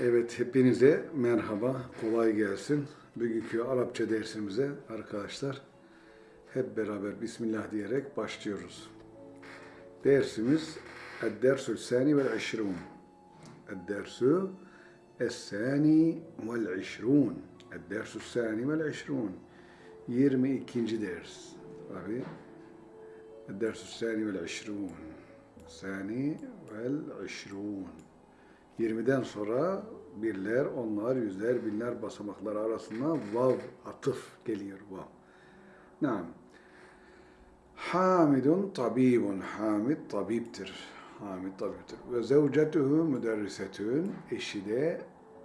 Evet, hepinize merhaba, kolay gelsin. Bugünkü Arapça dersimize arkadaşlar hep beraber Bismillah diyerek başlıyoruz. Dersimiz Ed-Dersül Sani vel İşrun. Ed-Dersü Es-Sani vel İşrun. Ed-Dersül Sani vel İşrun. 22. ders. Abi. Ed-Dersül Sani vel İşrun. Sani vel İşrun. 20'den sonra birler, onlar, yüzler, binler basamakları arasında vav, atıf geliyor vav. Naam. Hamidun tabibun. Hamid tabiptir. Hamid tabiptir. Ve zevcetuhu müderrisetün. Eşi de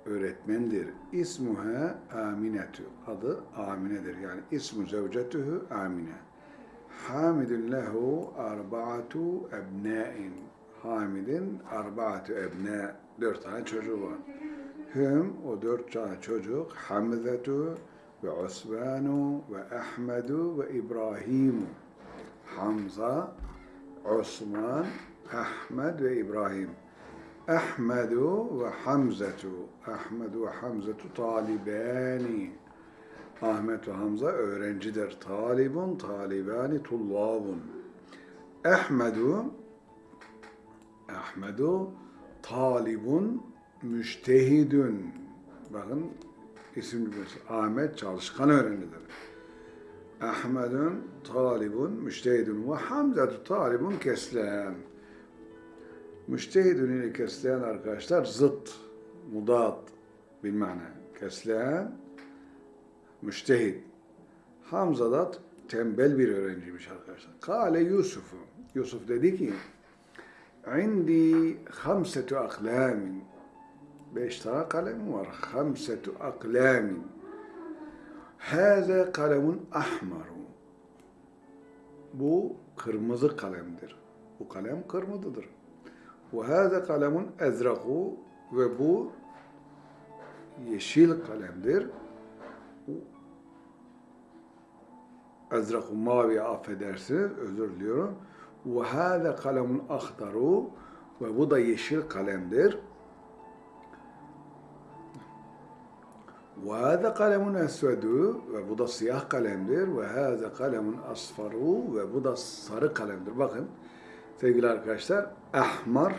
öğretmendir. İsmuha Aminetu. Adı Amine'dir. Yani ismu zevcetuhu Amine. Hamidun lehu arba'atu ebnâin. Hamid'in arba'atu ebnâ. Dört tane çocuğu var. Hüm, o dört tane çocuk, Hamzetu ve Osmanu ve Ahmedu ve İbrahimu. Hamza, Osman, Ahmed ve İbrahim. Ahmedu ve Hamzetu. Ahmedu ve Hamzetu talibani. Ahmet ve Hamza öğrencidir. Talibun, talibani, tullabun. Ahmedu, Ahmedu, talibun, müştehidün. Bakın isim cümlesi. Ahmet çalışkan öğrencidir. Ahmedun talibun müştehidun ve Hamzatu talibun keslen. Müştehidun ile keslen arkadaşlar zıt, mudat bir mana. Keslen, müştehid. Hamza da tembel bir öğrenciymiş arkadaşlar. Kale Yusuf'u. Yusuf dedi ki, عندي خمسة أقلام beş tane kalem var. خمسة أقلام هذا قلم أحمر bu kırmızı kalemdir. Bu kalem kırmızıdır. وهذا قلم أزرق ve bu yeşil kalemdir. Ezrak mavi affedersiniz, özür diliyorum. Ve hâze kalemun ahdaru ve bu da yeşil kalemdir. Ve hâze kalemun esvedu ve bu da siyah kalemdir. Ve hâze kalemun asfaru ve bu da sarı kalemdir. Bakın sevgili arkadaşlar ahmar,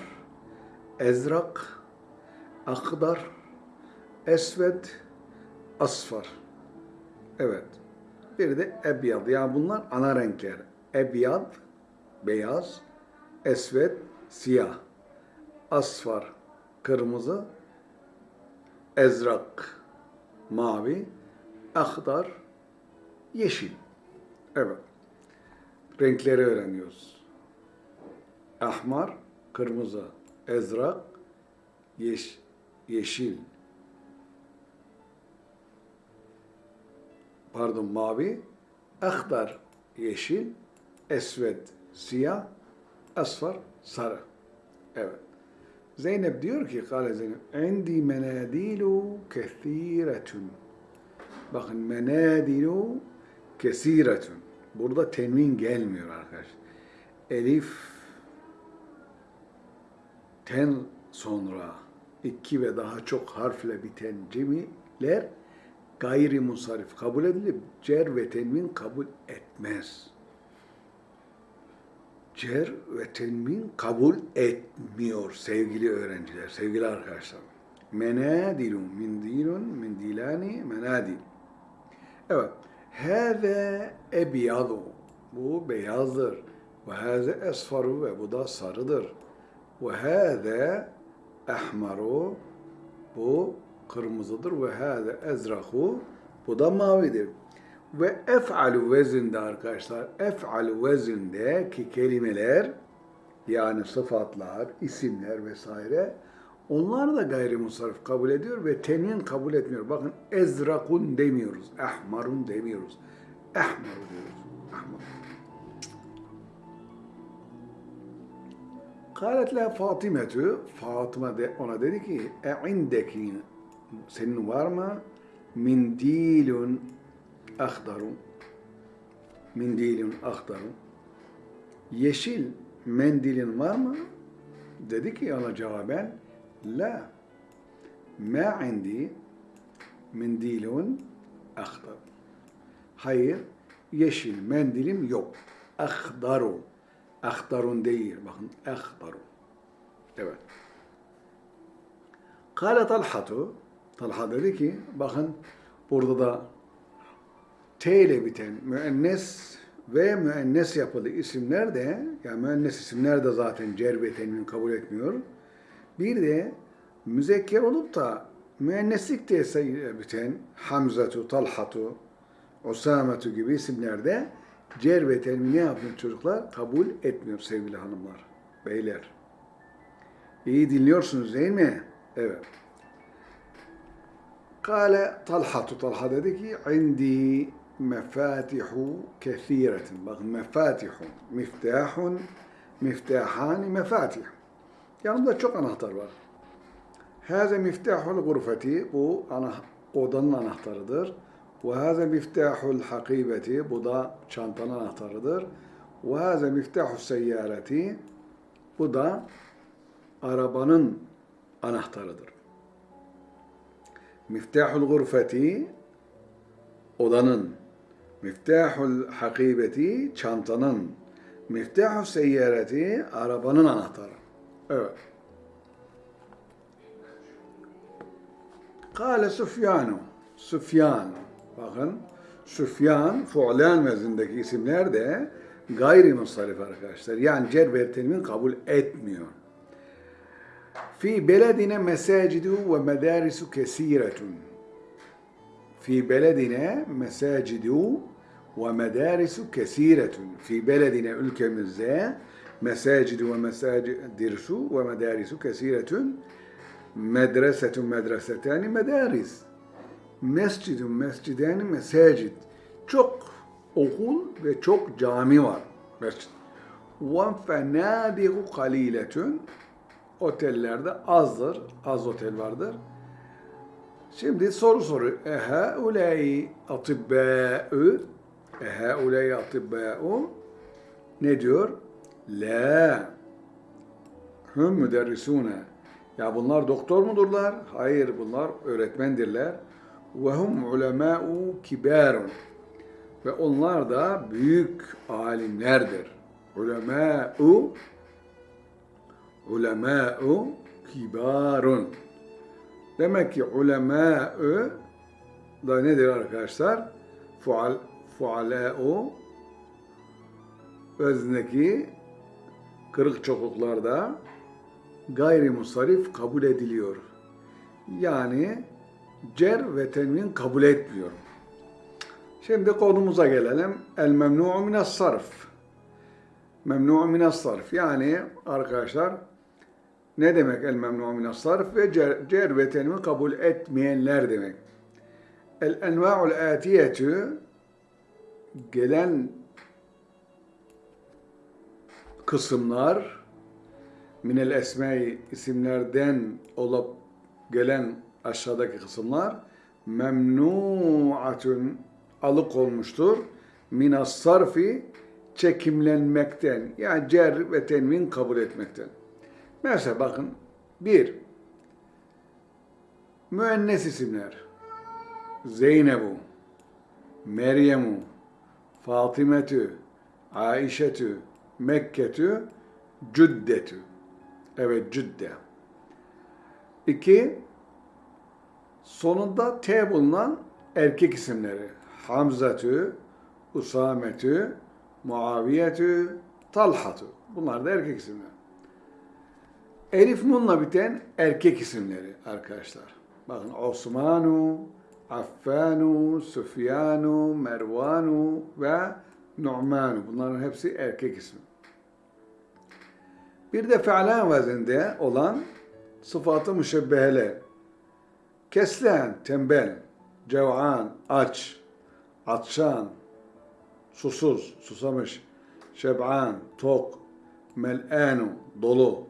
ezrak, akdar, esved, asfar. Evet. Bir de ebyad. Yani bunlar ana renkler. Ebyad, beyaz, esvet, siyah, asfar, kırmızı, ezrak, mavi, akdar, yeşil. Evet. Renkleri öğreniyoruz. Ahmar, kırmızı, ezrak, yeş, yeşil, pardon mavi, akdar, yeşil, esved, siyah, asfar, sarı. Evet. Zeynep diyor ki, kale Zeynep, endi menadilu kethiretun. Bakın menadilu kesiretun. Burada tenvin gelmiyor arkadaş. Elif ten sonra iki ve daha çok harfle biten cemiler gayri musarif kabul edilip cer ve tenvin kabul etmez cer ve tenmin kabul etmiyor sevgili öğrenciler, sevgili arkadaşlar. Menadilun, mindilun, mindilani, menadil. Evet. Hâze ebyadu. Bu beyazdır. Ve hâze esfaru ve bu da sarıdır. Ve hâze ahmaru. Bu kırmızıdır. Ve hâze ezrahu. Bu da mavidir. Ve ef'alu vezinde arkadaşlar, ef'alu vezinde ki kelimeler yani sıfatlar, isimler vesaire onlar da gayrimusarif kabul ediyor ve tenin kabul etmiyor. Bakın ezrakun demiyoruz, ahmarun demiyoruz. Ahmaru diyoruz. Ahmar. Kalet la Fatimetu, Fatıma de, ona dedi ki, e indeki senin var mı mindilun ahdaru mendilin ahdaru yeşil mendilin var mı? Dedi ki ona cevaben la Ma indi mendilun ahdar. Hayır, yeşil mendilim yok. Ahdaru. Ahdarun değil. Bakın ahdaru. Evet. Kale Talhatu. Talha dedi ki, bakın burada da T ile biten müennes ve müennes yapılı isimler de, yani müennes isimler de zaten cer ve tenvin kabul etmiyor. Bir de müzekker olup da müenneslik de biten Hamzatu, Talhatu, Usametu gibi isimlerde cer ve tenvin ne yapıyor çocuklar? Kabul etmiyor sevgili hanımlar, beyler. İyi dinliyorsunuz değil mi? Evet. Kale Talhatu, Talha dedi ki, indi mefatihu kethiretin. Bakın mefatihu, miftahun, miftahani, mefatih. Yanımda çok anahtar var. Haze miftahul gurfeti, bu ana, odanın anahtarıdır. Ve haze miftahul hakibeti, bu da çantanın anahtarıdır. Ve haze miftahul seyyareti, bu da arabanın anahtarıdır. Miftahul gurfeti, odanın, miftahul hakibeti, çantanın, miftahul seyyareti, arabanın anahtarı. Evet. Kale Süfyanu. Süfyan. Bakın Süfyan, fu'lan vezindeki isimler de gayrimusarif arkadaşlar. Yani cer ve kabul etmiyor. Fi beledine mesacidu ve medarisu kesiretun. Fi beledine mesacidu ve medarisu kesiretun. Fi beledine ülkemizde mesacidu ve mesadirsu ve medarisu kesiretun. Medresetun medresetani medaris. Mescidun mescidani mesacid. Çok okul ve çok cami var. Mescid. Ve fenadihu. Otellerde azdır. Az otel vardır. Şimdi soru soru. Eha ulai atibbâ'ü Eha ulai atibbâ'u ne diyor? La. Hüm müderrisûne. Ya bunlar doktor mudurlar? Hayır bunlar öğretmendirler. Ve hum ulemâ'u kibârun. Ve onlar da büyük alimlerdir. Ulemâ'u ulemâ'u kibarun. Demek ki ulemâ'u da nedir arkadaşlar? Fual, fualâ'u vezneki kırık çokluklarda gayrimusarif kabul ediliyor. Yani cer ve tenvin kabul etmiyor. Şimdi konumuza gelelim. El memnu'u minas sarf. Memnu'u minas sarf. Yani arkadaşlar ne demek el memnu'u minas sarf ve cer, cer ve tenvin kabul etmeyenler demek. El enva'ul atiyetü gelen kısımlar minel esmai isimlerden olup gelen aşağıdaki kısımlar memnuatun alıkonmuştur. Minas sarfi çekimlenmekten yani cer ve tenvin kabul etmekten. Mesela bakın bir müennes isimler Zeynebu, Meryemu, Fatimetü, Aişetü, Mekketü, Cüddetü. Evet Cüdde. İki, sonunda T bulunan erkek isimleri. Hamzatü, Usametü, Muaviyetü, Talhatü. Bunlar da erkek isimler. Elif Nun'la biten erkek isimleri arkadaşlar. Bakın Osmanu, Affanu, Süfyanu, Mervanu ve Nu'manu. Bunların hepsi erkek ismi. Bir de fe'lan vezinde olan sıfatı müşebbeheler. Keslen, tembel, cev'an, aç, atşan, susuz, susamış, şeb'an, tok, mel'anu, dolu.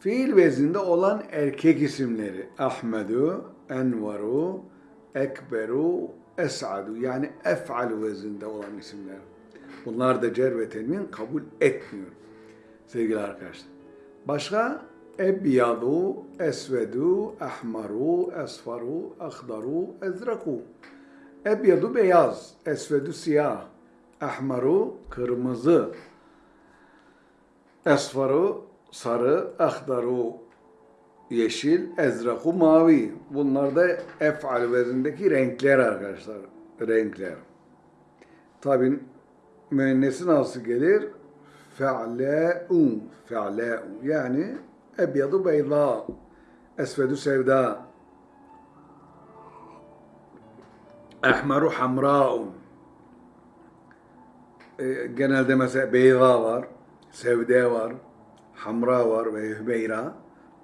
Fiil vezinde olan erkek isimleri Ahmedu, Envaru, Ekberu, Es'adu yani ef'alu vezinde olan isimler. Bunlar da cer ve tenvin kabul etmiyor sevgili arkadaşlar. Başka ebyadu, esvedu, ahmaru, esfaru, ahdaru, ezraku. Ebyadu beyaz, esvedu siyah, ahmaru kırmızı, esfaru sarı, ahdaru yeşil, ezraku mavi. Bunlar da ef'al vezindeki renkler arkadaşlar. Renkler. Tabi müennesi nasıl gelir? Fe'le'u. Fe'le'u. Yani ebyadu beyza. Esvedu sevda. Ehmeru hamra'u. E, genelde mesela beyza var, sevde var, hamra var ve hübeyra.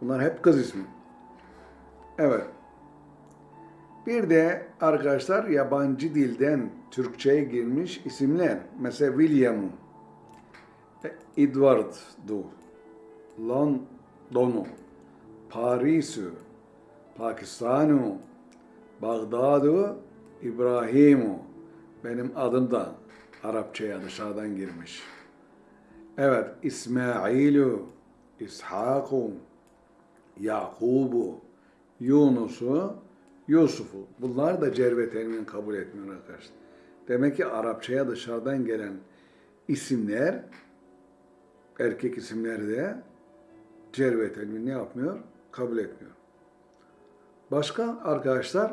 Bunlar hep kız ismi. Evet. Bir de arkadaşlar yabancı dilden Türkçe'ye girmiş isimler. Mesela William, Edward'du, London'u, Paris'u, Pakistan'u, Bağdat'u, İbrahim'u. Benim adım da Arapçaya dışarıdan girmiş. Evet, İsmail'u, İshak'u, Yakub'u, Yunus'u, Yusuf'u. Bunlar da cerve termin kabul etmiyor arkadaşlar. Demek ki Arapçaya dışarıdan gelen isimler, erkek isimleri de cerve termin ne yapmıyor? Kabul etmiyor. Başka arkadaşlar,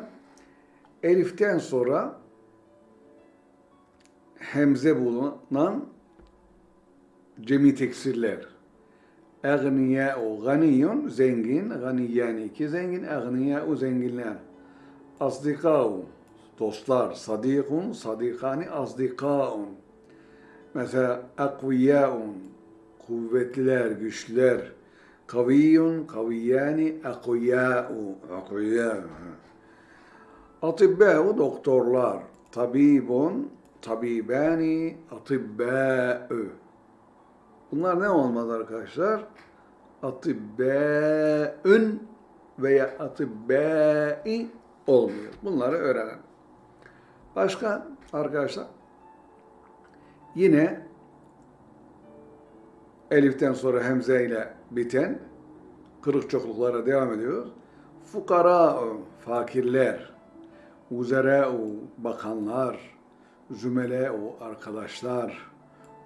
Elif'ten sonra hemze bulunan cemi teksirler. Egniyâ'u ganiyun, zengin, ganiyyani iki zengin, egniyâ'u zenginler. Asdikâ'u, dostlar, sadikun, sadikani, asdikâ'un. Mesela akviyâ'un, kuvvetliler, güçlüler. Kaviyyun, kaviyyani, akviyâ'u, akviyâ'u. Atibbâ'u, doktorlar. Tabibun, tabibani, atibbâ'u. Bunlar ne olmaz arkadaşlar? Atibbâ'ün veya atibbâ'i olmuyor. Bunları öğrenelim. Başka arkadaşlar yine eliften sonra hemze ile biten kırık çokluklara devam ediyoruz. Fukara, fakirler, uzerâ'u, bakanlar, zümelâ'u, arkadaşlar,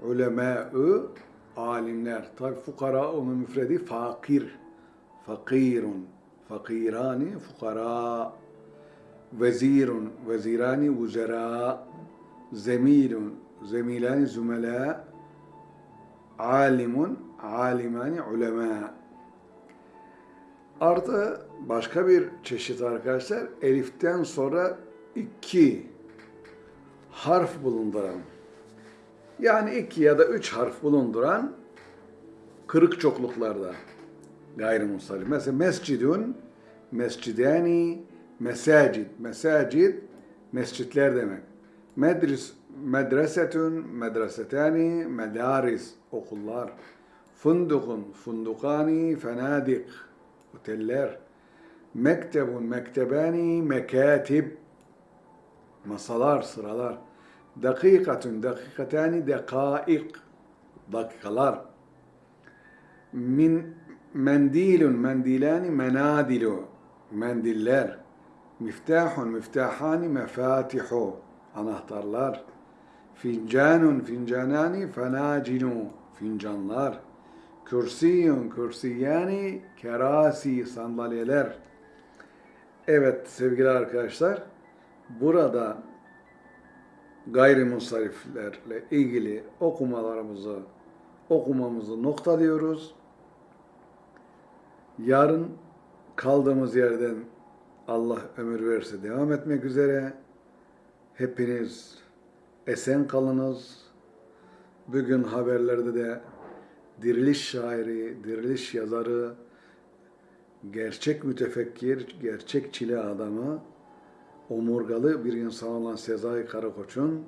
ulemâ'u, alimler. Tabi fukara onun müfredi fakir. Fakirun. Fakirani fukara. Vezirun. Vezirani vuzera. Zemilun. Zemilani zümela. Alimun. Alimani ulema. Artı başka bir çeşit arkadaşlar eliften sonra iki harf bulunduran yani iki ya da üç harf bulunduran kırık çokluklarda gayrimustarif. Mesela mescidun, mescidani, mesacid. Mesacid, mescitler demek. Medris, medresetun, medresetani, medaris, okullar. Fundukun, fundukani, fenadik, oteller. Mektebun, mektebani, mekatib, masalar, sıralar. Dakikatun, dakikatani, dekaik, dakikalar. Min mendilun, mendilani, menadilu, mendiller. Miftahun, miftahani, mefatihu, anahtarlar. Fincanun, fincanani, fenacinu, fincanlar. Kürsiyun, kürsiyani, kerasi, sandalyeler. Evet sevgili arkadaşlar, burada gayrimusariflerle ilgili okumalarımızı okumamızı nokta diyoruz. Yarın kaldığımız yerden Allah ömür verirse devam etmek üzere. Hepiniz esen kalınız. Bugün haberlerde de diriliş şairi, diriliş yazarı, gerçek mütefekkir, gerçek çile adamı, omurgalı bir insan olan Sezai Karakoç'un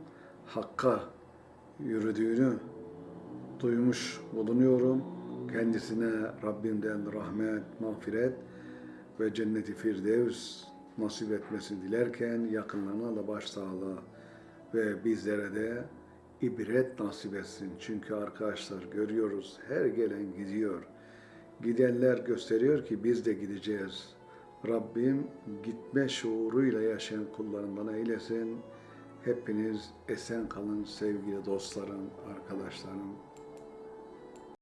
Hakk'a yürüdüğünü duymuş bulunuyorum. Kendisine Rabbimden rahmet, mağfiret ve cenneti firdevs nasip etmesini dilerken yakınlarına da başsağlığı ve bizlere de ibret nasip etsin. Çünkü arkadaşlar görüyoruz her gelen gidiyor. Gidenler gösteriyor ki biz de gideceğiz. Rabbim gitme şuuruyla yaşayan kullarından eylesin. Hepiniz esen kalın sevgili dostlarım, arkadaşlarım.